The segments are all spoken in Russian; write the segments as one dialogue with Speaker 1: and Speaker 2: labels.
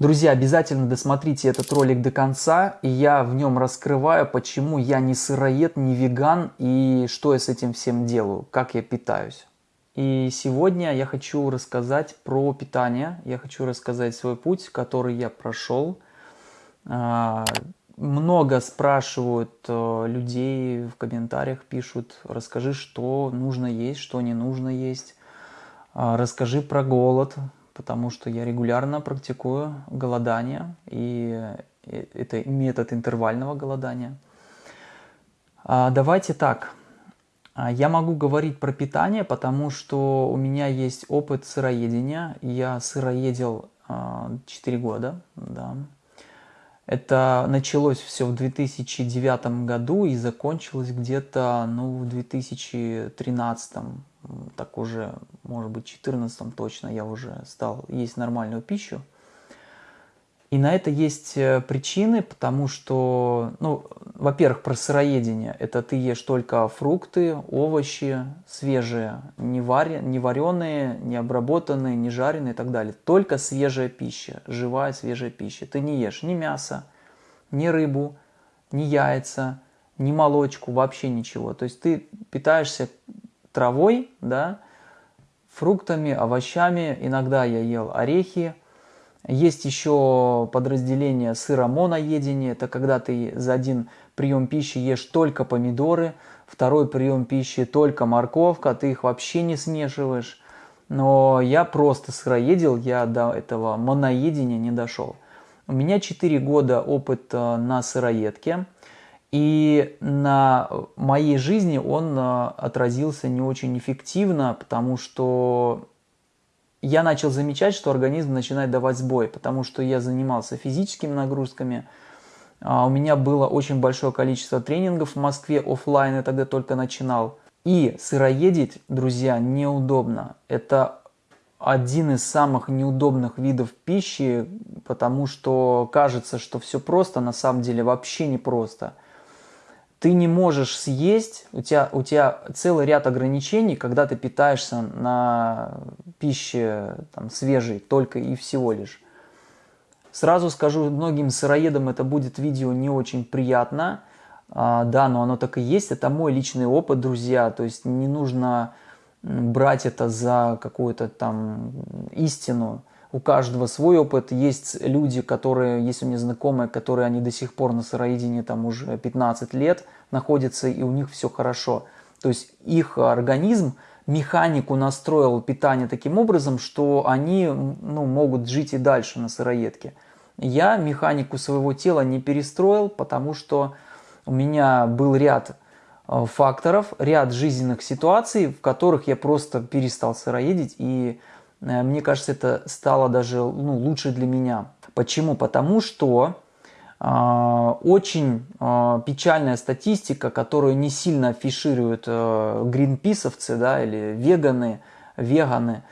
Speaker 1: Друзья, обязательно досмотрите этот ролик до конца, и я в нем раскрываю, почему я не сыроед, не веган, и что я с этим всем делаю, как я питаюсь. И сегодня я хочу рассказать про питание, я хочу рассказать свой путь, который я прошел. А, много спрашивают э, людей в комментариях, пишут, расскажи, что нужно есть, что не нужно есть, а, расскажи про голод, потому что я регулярно практикую голодание, и это метод интервального голодания. А, давайте так. А, я могу говорить про питание, потому что у меня есть опыт сыроедения. Я сыроедил 4 а, года. Да. Это началось все в 2009 году и закончилось где-то ну, в 2013 так уже, может быть, в 14 точно я уже стал есть нормальную пищу. И на это есть э, причины, потому что, ну, во-первых, про сыроедение. Это ты ешь только фрукты, овощи свежие, не, варе, не вареные, не обработанные, не жареные и так далее. Только свежая пища, живая свежая пища. Ты не ешь ни мясо, ни рыбу, ни яйца, ни молочку, вообще ничего. То есть ты питаешься травой, да, фруктами, овощами. Иногда я ел орехи. Есть еще подразделение сыромоноедения. Это когда ты за один прием пищи ешь только помидоры, второй прием пищи только морковка, ты их вообще не смешиваешь. Но я просто сыроедил, я до этого моноедения не дошел. У меня 4 года опыта на сыроедке. И на моей жизни он э, отразился не очень эффективно, потому что я начал замечать, что организм начинает давать сбой, потому что я занимался физическими нагрузками, а у меня было очень большое количество тренингов в Москве офлайн, я тогда только начинал. И сыроедить, друзья, неудобно. Это один из самых неудобных видов пищи, потому что кажется, что все просто, на самом деле вообще не просто ты не можешь съесть, у тебя, у тебя целый ряд ограничений, когда ты питаешься на пище там, свежей только и всего лишь. Сразу скажу, многим сыроедам это будет видео не очень приятно, а, да, но оно так и есть, это мой личный опыт, друзья, то есть не нужно брать это за какую-то там истину, у каждого свой опыт. Есть люди, которые, есть у меня знакомые, которые они до сих пор на сыроедении там уже 15 лет находятся, и у них все хорошо. То есть их организм механику настроил питание таким образом, что они ну, могут жить и дальше на сыроедке. Я механику своего тела не перестроил, потому что у меня был ряд э, факторов, ряд жизненных ситуаций, в которых я просто перестал сыроедить и мне кажется, это стало даже ну, лучше для меня. Почему? Потому что э, очень э, печальная статистика, которую не сильно афишируют э, гринписовцы да, или веганы, веганы,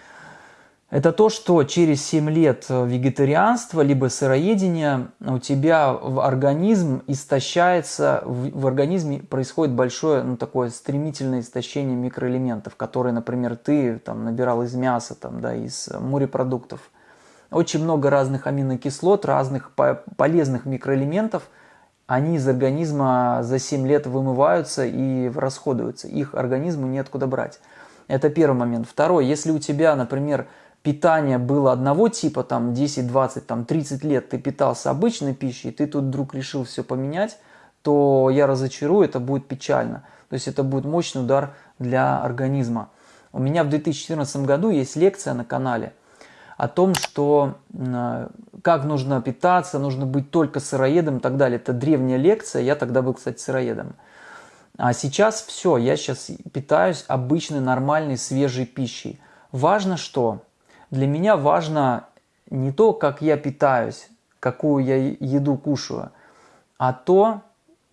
Speaker 1: это то, что через 7 лет вегетарианства либо сыроедения у тебя в организм истощается, в, в организме происходит большое, ну, такое стремительное истощение микроэлементов, которые, например, ты там набирал из мяса, там, да, из морепродуктов. Очень много разных аминокислот, разных полезных микроэлементов, они из организма за 7 лет вымываются и расходуются. Их организму неоткуда брать. Это первый момент. Второй, если у тебя, например, питание было одного типа, там 10, 20, там 30 лет ты питался обычной пищей, ты тут вдруг решил все поменять, то я разочарую, это будет печально. То есть это будет мощный удар для организма. У меня в 2014 году есть лекция на канале о том, что как нужно питаться, нужно быть только сыроедом и так далее. Это древняя лекция, я тогда был, кстати, сыроедом. А сейчас все, я сейчас питаюсь обычной, нормальной, свежей пищей. Важно что? Для меня важно не то, как я питаюсь, какую я еду кушаю, а то,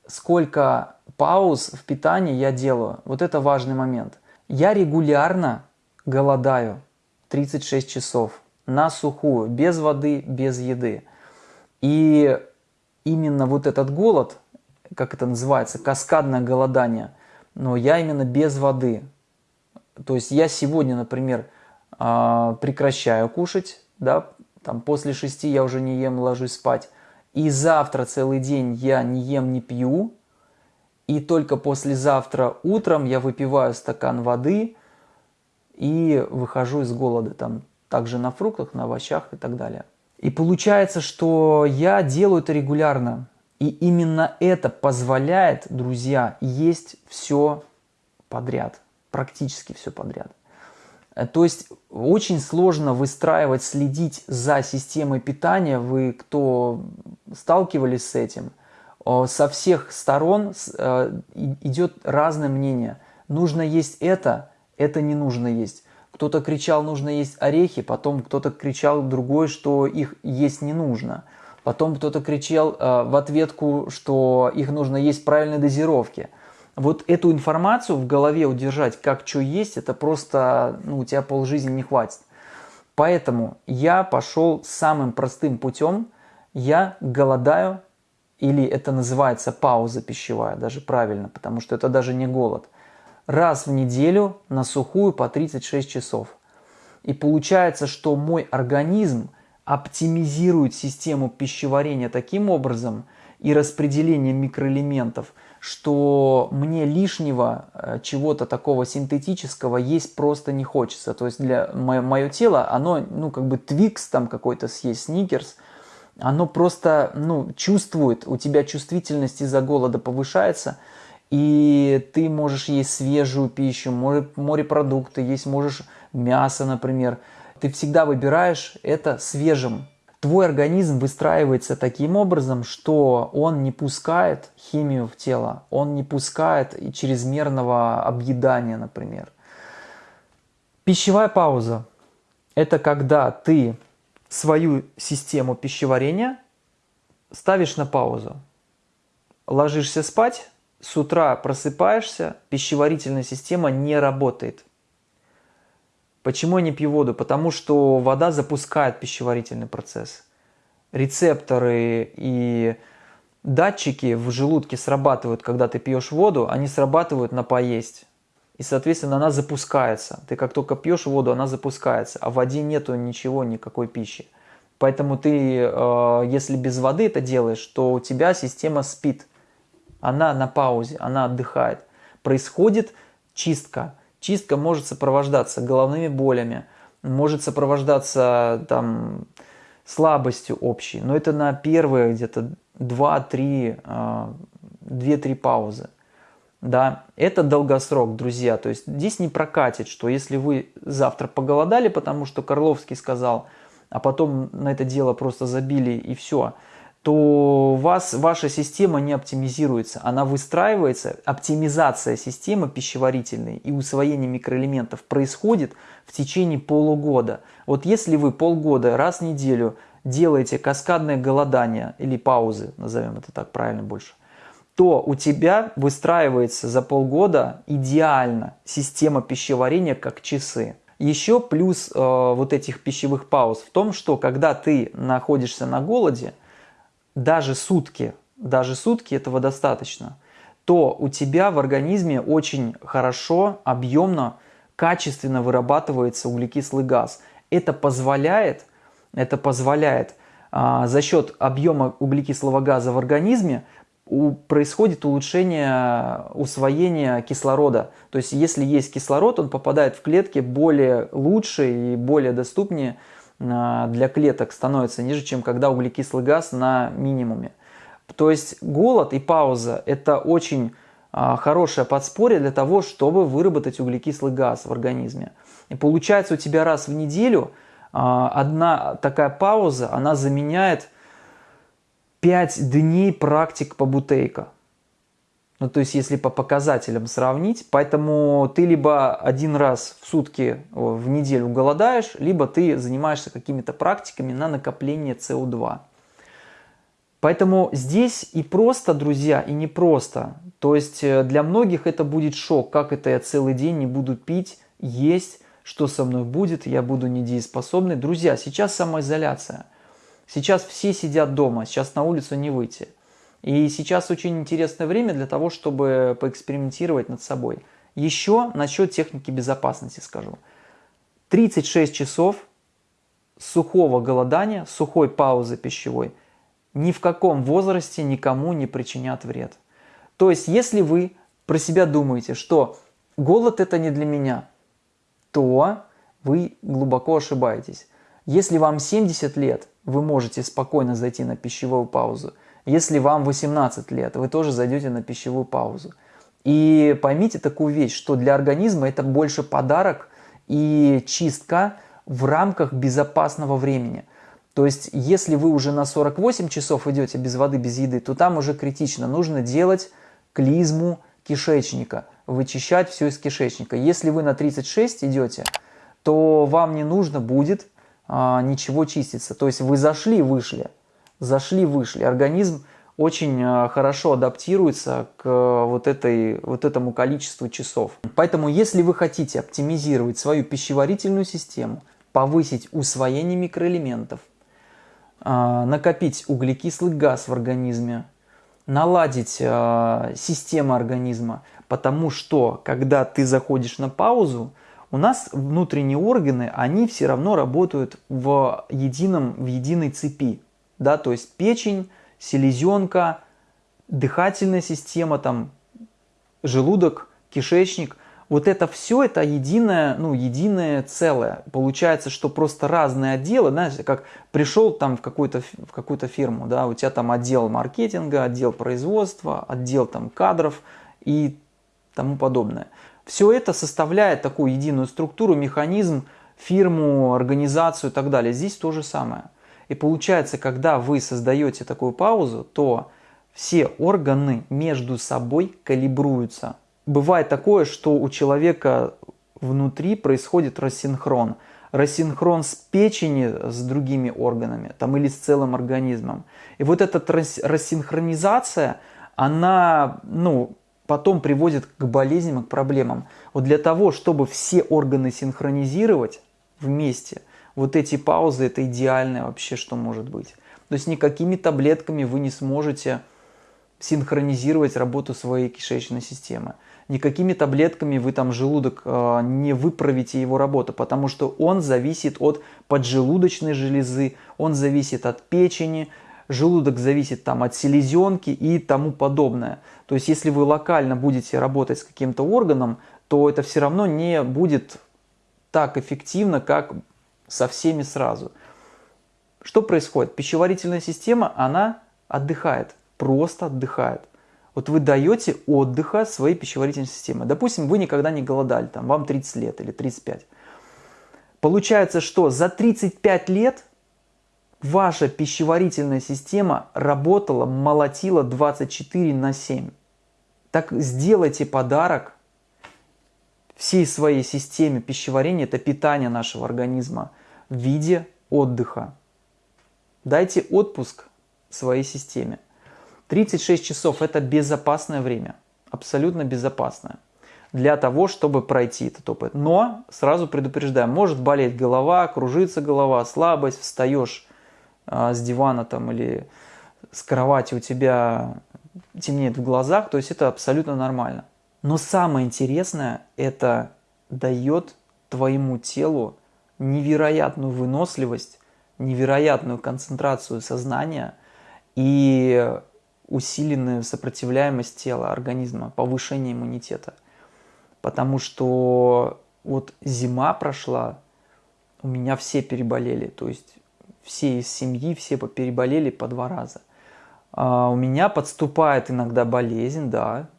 Speaker 1: сколько пауз в питании я делаю. Вот это важный момент. Я регулярно голодаю 36 часов на сухую, без воды, без еды. И именно вот этот голод, как это называется, каскадное голодание, но я именно без воды. То есть я сегодня, например, прекращаю кушать, да, там после 6 я уже не ем, ложусь спать. И завтра целый день я не ем, не пью. И только послезавтра утром я выпиваю стакан воды и выхожу из голода. Там также на фруктах, на овощах и так далее. И получается, что я делаю это регулярно. И именно это позволяет, друзья, есть все подряд, практически все подряд. Э, то есть очень сложно выстраивать, следить за системой питания. Вы, кто сталкивались с этим, со всех сторон э, идет разное мнение. Нужно есть это, это не нужно есть. Кто-то кричал, нужно есть орехи, потом кто-то кричал другой, что их есть не нужно. Потом кто-то кричал э, в ответку, что их нужно есть в правильной дозировке вот эту информацию в голове удержать, как что есть, это просто, ну, у тебя полжизни не хватит. Поэтому я пошел самым простым путем, я голодаю, или это называется пауза пищевая, даже правильно, потому что это даже не голод. Раз в неделю на сухую по 36 часов. И получается, что мой организм оптимизирует систему пищеварения таким образом и распределение микроэлементов – что мне лишнего э, чего-то такого синтетического есть просто не хочется. То есть для мое, тело, оно, ну, как бы твикс там какой-то съесть, сникерс, оно просто, ну, чувствует, у тебя чувствительность из-за голода повышается, и ты можешь есть свежую пищу, море, морепродукты, есть можешь мясо, например. Ты всегда выбираешь это свежим, твой организм выстраивается таким образом, что он не пускает химию в тело, он не пускает чрезмерного объедания, например. Пищевая пауза – это когда ты свою систему пищеварения ставишь на паузу. Ложишься спать, с утра просыпаешься, пищеварительная система не работает – Почему я не пью воду? Потому что вода запускает пищеварительный процесс. Рецепторы и датчики в желудке срабатывают, когда ты пьешь воду, они срабатывают на поесть. И, соответственно, она запускается. Ты как только пьешь воду, она запускается. А в воде нету ничего, никакой пищи. Поэтому ты, э, если без воды это делаешь, то у тебя система спит. Она на паузе, она отдыхает. Происходит чистка Чистка может сопровождаться головными болями, может сопровождаться там, слабостью общей, но это на первые где-то 2-3 2-3 а, паузы. Да, это долгосрок, друзья. То есть здесь не прокатит, что если вы завтра поголодали, потому что Карловский сказал, а потом на это дело просто забили и все – то вас ваша система не оптимизируется. Она выстраивается, оптимизация системы пищеварительной и усвоение микроэлементов происходит в течение полугода. Вот если вы полгода раз в неделю делаете каскадное голодание или паузы, назовем это так правильно больше, то у тебя выстраивается за полгода идеально система пищеварения как часы. Еще плюс э, вот этих пищевых пауз в том, что когда ты находишься на голоде – даже сутки, даже сутки этого достаточно, то у тебя в организме очень хорошо, объемно, качественно вырабатывается углекислый газ. Это позволяет, это позволяет а, за счет объема углекислого газа в организме у, происходит улучшение усвоения кислорода. То есть если есть кислород, он попадает в клетки более лучше и более доступнее для клеток становится ниже, чем когда углекислый газ на минимуме. То есть голод и пауза – это очень а, хорошее подспорье для того, чтобы выработать углекислый газ в организме. И получается у тебя раз в неделю а, одна такая пауза, она заменяет 5 дней практик по бутейка. Ну, то есть, если по показателям сравнить, поэтому ты либо один раз в сутки в неделю голодаешь, либо ты занимаешься какими-то практиками на накопление СО2. Поэтому здесь и просто, друзья, и не просто. То есть э, для многих это будет шок, как это я целый день не буду пить, есть, что со мной будет, я буду недееспособный. Друзья, сейчас самоизоляция. Сейчас все сидят дома, сейчас на улицу не выйти. И сейчас очень интересное время для того, чтобы поэкспериментировать над собой. Еще насчет техники безопасности скажу. 36 часов сухого голодания, сухой паузы пищевой ни в каком возрасте никому не причинят вред. То есть, если вы про себя думаете, что голод это не для меня, то вы глубоко ошибаетесь. Если вам 70 лет, вы можете спокойно зайти на пищевую паузу. Если вам 18 лет, вы тоже зайдете на пищевую паузу. И поймите такую вещь, что для организма это больше подарок и чистка в рамках безопасного времени. То есть, если вы уже на 48 часов идете без воды, без еды, то там уже критично. Нужно делать клизму кишечника, вычищать все из кишечника. Если вы на 36 идете, то вам не нужно будет а, ничего чиститься. То есть вы зашли, вышли, зашли, вышли. Организм очень а, хорошо адаптируется к вот, этой, вот этому количеству часов. Поэтому если вы хотите оптимизировать свою пищеварительную систему, повысить усвоение микроэлементов, а, накопить углекислый газ в организме, наладить э, систему организма, потому что когда ты заходишь на паузу, у нас внутренние органы, они все равно работают в, едином, в единой цепи. Да? То есть печень, селезенка, дыхательная система, там, желудок, кишечник. Вот это все, это единое, ну, единое целое. Получается, что просто разные отделы, знаешь, как пришел там в какую-то в какую фирму, да, у тебя там отдел маркетинга, отдел производства, отдел там кадров и тому подобное. Все это составляет такую единую структуру, механизм, фирму, организацию и так далее. Здесь то же самое. И получается, когда вы создаете такую паузу, то все органы между собой калибруются. Бывает такое, что у человека внутри происходит рассинхрон. Рассинхрон с печени с другими органами там, или с целым организмом. И вот эта рассинхронизация, она ну, потом приводит к болезням и к проблемам. Вот для того, чтобы все органы синхронизировать вместе, вот эти паузы это идеальное вообще, что может быть. То есть никакими таблетками вы не сможете синхронизировать работу своей кишечной системы. Никакими таблетками вы там желудок э, не выправите его работу, потому что он зависит от поджелудочной железы, он зависит от печени, желудок зависит там от селезенки и тому подобное. То есть если вы локально будете работать с каким-то органом, то это все равно не будет так эффективно, как со всеми сразу. Что происходит? Пищеварительная система, она отдыхает, просто отдыхает. Вот вы даете отдыха своей пищеварительной системе. Допустим, вы никогда не голодали, там, вам 30 лет или 35. Получается, что за 35 лет ваша пищеварительная система работала, молотила 24 на 7. Так сделайте подарок всей своей системе пищеварения, это питание нашего организма в виде отдыха. Дайте отпуск своей системе. 36 часов – это безопасное время, абсолютно безопасное для того, чтобы пройти этот опыт. Но, сразу предупреждаю, может болеть голова, кружится голова, слабость, встаешь а, с дивана там или с кровати у тебя темнеет в глазах, то есть это абсолютно нормально. Но самое интересное, это дает твоему телу невероятную выносливость, невероятную концентрацию сознания и усиленную сопротивляемость тела, организма, повышение иммунитета. Потому что вот зима прошла, у меня все переболели, то есть все из семьи, все переболели по два раза. А у меня подступает иногда болезнь, да,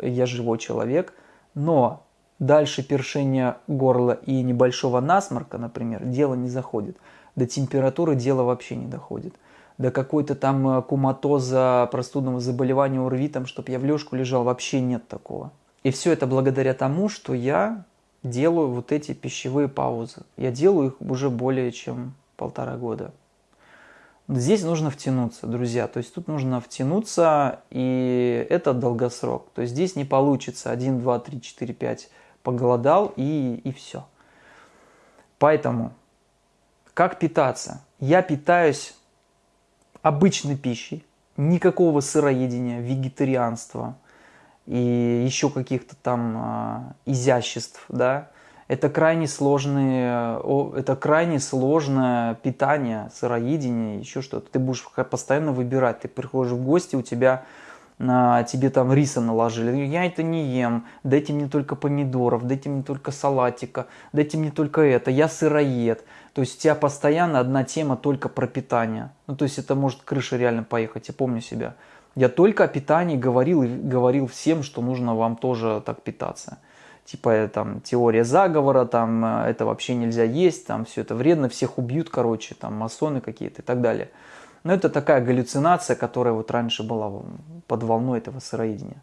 Speaker 1: я живой человек, но дальше першения горла и небольшого насморка, например, дело не заходит. До температуры дело вообще не доходит. До какой-то там э, куматоза, простудного заболевания УРВИ, там, чтобы я в лёжку лежал, вообще нет такого. И все это благодаря тому, что я делаю вот эти пищевые паузы. Я делаю их уже более чем полтора года. Здесь нужно втянуться, друзья. То есть тут нужно втянуться, и это долгосрок. То есть здесь не получится 1, 2, 3, 4, 5 поголодал и, и все. Поэтому, как питаться? Я питаюсь обычной пищей, никакого сыроедения, вегетарианства и еще каких-то там э, изяществ, да, Это крайне, сложные, это крайне сложное питание, сыроедение, еще что-то. Ты будешь постоянно выбирать. Ты приходишь в гости, у тебя на, тебе там риса наложили. Я это не ем, дайте мне только помидоров, дайте мне только салатика, дайте мне только это, я сыроед. То есть у тебя постоянно одна тема только про питание. Ну то есть это может крыша реально поехать, я помню себя. Я только о питании говорил и говорил всем, что нужно вам тоже так питаться типа э, там теория заговора, там э, это вообще нельзя есть, там все это вредно, всех убьют, короче, там масоны какие-то и так далее. Но это такая галлюцинация, которая вот раньше была под волной этого сыроедения.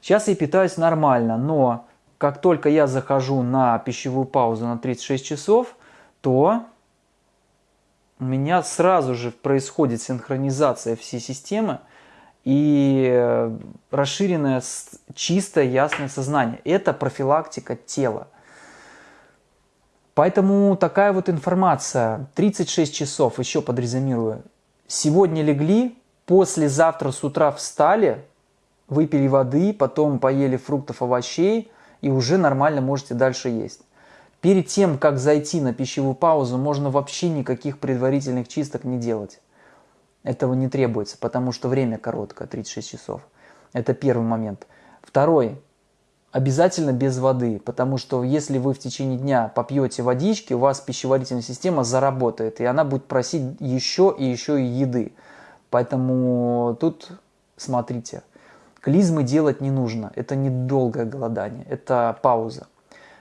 Speaker 1: Сейчас я питаюсь нормально, но как только я захожу на пищевую паузу на 36 часов, то у меня сразу же происходит синхронизация всей системы, и э, расширенное чистое ясное сознание. Это профилактика тела. Поэтому такая вот информация. 36 часов, еще подрезюмирую. Сегодня легли, послезавтра с утра встали, выпили воды, потом поели фруктов, овощей и уже нормально можете дальше есть. Перед тем, как зайти на пищевую паузу, можно вообще никаких предварительных чисток не делать. Этого не требуется, потому что время короткое, 36 часов. Это первый момент. Второй. Обязательно без воды, потому что если вы в tечение дня попьете водички, у вас пищеварительная система заработает, и она будет просить еще и еще и еды. Поэтому тут смотрите, клизмы делать не нужно, это недолгое голодание, это пауза.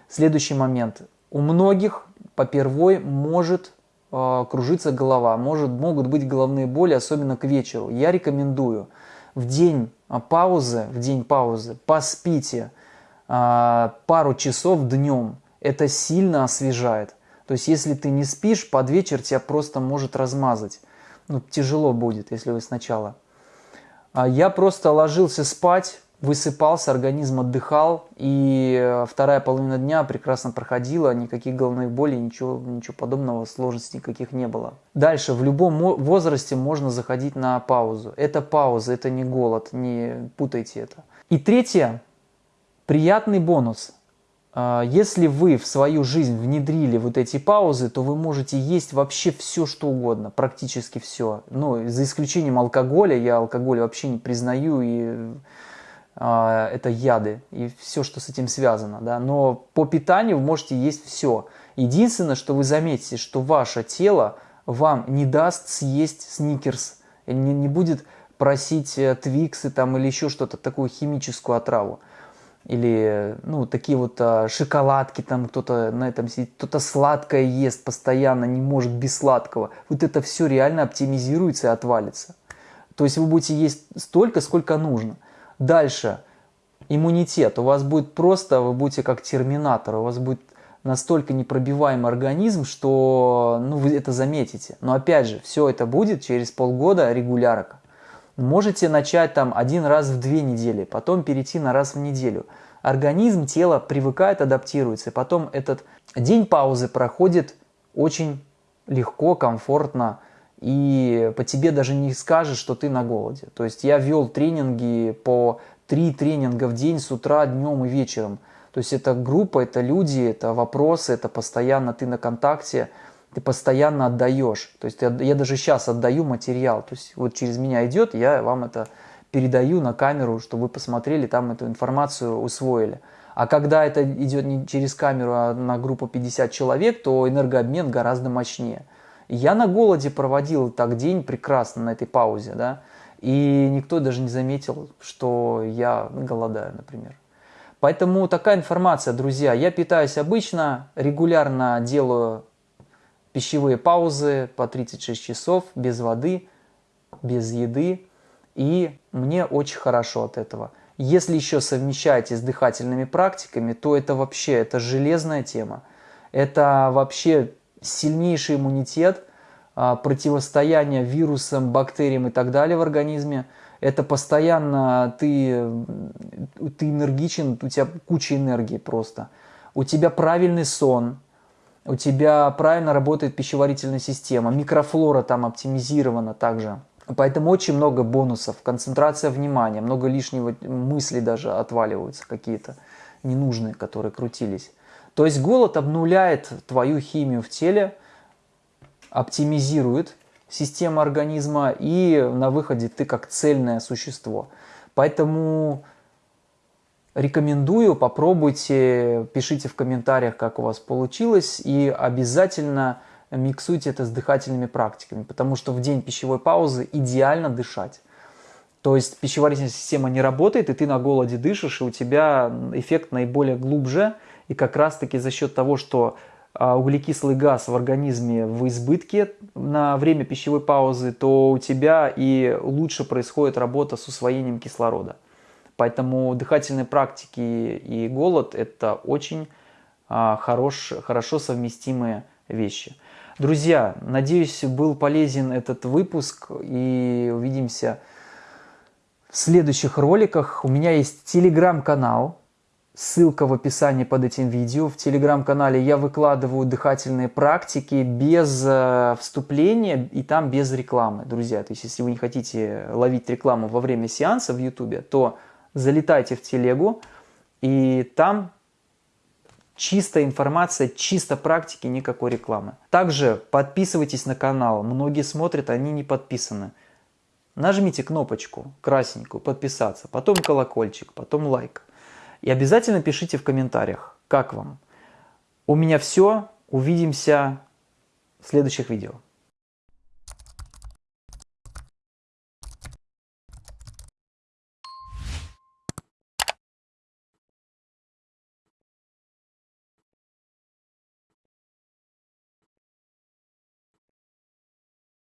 Speaker 1: Следующий момент. У многих попервой может э, кружится голова, может, могут быть головные боли, особенно к вечеру. Я рекомендую в день а, паузы, в день паузы поспите э, пару часов днем. Это сильно освежает. То есть, если ты не спишь, под вечер тебя просто может размазать. Ну, тяжело будет, если вы сначала. Я просто ложился спать, высыпался, организм отдыхал, и э, вторая половина дня прекрасно проходила, никаких головных болей, ничего, ничего подобного, сложностей никаких не было. Дальше, в любом возрасте можно заходить на паузу. Это пауза, это не голод, не путайте это. И третье, приятный бонус. А, если вы в свою жизнь внедрили вот эти паузы, то вы можете есть вообще все, что угодно, практически все. Ну, за исключением алкоголя, я алкоголь вообще не признаю и это яды и все, что с этим связано. Да? Но по питанию вы можете есть все. Единственное, что вы заметите, что ваше тело вам не даст съесть сникерс, не, не будет просить э, твиксы там, или еще что-то, такую химическую отраву. Или ну, такие вот а, шоколадки, там кто-то на этом сидит, кто-то сладкое ест постоянно, не может без сладкого. Вот это все реально оптимизируется и отвалится. То есть вы будете есть столько, сколько нужно – Дальше. Иммунитет. У вас будет просто, вы будете как терминатор, у вас будет настолько непробиваемый организм, что ну, вы это заметите. Но опять же, все это будет через полгода регулярка. Можете начать там один раз в две недели, потом перейти на раз в неделю. Организм, тело привыкает, адаптируется. И потом этот день паузы проходит очень легко, комфортно и по тебе даже не скажешь, что ты на голоде. То есть я вел тренинги по три тренинга в день с утра, днем и вечером. То есть это группа, это люди, это вопросы, это постоянно ты на контакте, ты постоянно отдаешь. То есть я, я даже сейчас отдаю материал. То есть вот через меня идет, я вам это передаю на камеру, чтобы вы посмотрели, там эту информацию усвоили. А когда это идет не через камеру, а на группу 50 человек, то энергообмен гораздо мощнее. Я на голоде проводил так день прекрасно на этой паузе, да, и никто даже не заметил, что я голодаю, например. Поэтому такая информация, друзья. Я питаюсь обычно, регулярно делаю пищевые паузы по 36 часов, без воды, без еды, и мне очень хорошо от этого. Если еще совмещаете с дыхательными практиками, то это вообще, это железная тема. Это вообще сильнейший иммунитет, а, противостояние вирусам, бактериям и так далее в организме. Это постоянно ты, ты энергичен, у тебя куча энергии просто. У тебя правильный сон, у тебя правильно работает пищеварительная система, микрофлора там оптимизирована также. Поэтому очень много бонусов, концентрация внимания, много лишнего мыслей даже отваливаются какие-то ненужные, которые крутились. То есть голод обнуляет твою химию в теле, оптимизирует систему организма, и на выходе ты как цельное существо. Поэтому рекомендую, попробуйте, пишите в комментариях, как у вас получилось, и обязательно миксуйте это с дыхательными практиками, потому что в день пищевой паузы идеально дышать. То есть пищеварительная система не работает, и ты на голоде дышишь, и у тебя эффект наиболее глубже. И как раз-таки за счет того, что а, углекислый газ в организме в избытке на время пищевой паузы, то у тебя и лучше происходит работа с усвоением кислорода. Поэтому дыхательные практики и голод – это очень а, хорош, хорошо совместимые вещи. Друзья, надеюсь, был полезен этот выпуск и увидимся в следующих роликах. У меня есть телеграм-канал, ссылка в описании под этим видео. В телеграм-канале я выкладываю дыхательные практики без э, вступления и там без рекламы, друзья. То есть, если вы не хотите ловить рекламу во время сеанса в YouTube, то залетайте в телегу, и там чистая информация, чисто практики, никакой рекламы. Также подписывайтесь на канал. Многие смотрят, они не подписаны. Нажмите кнопочку красненькую «Подписаться», потом колокольчик, потом лайк. И обязательно пишите в комментариях, как вам. У меня все. Увидимся в следующих видео.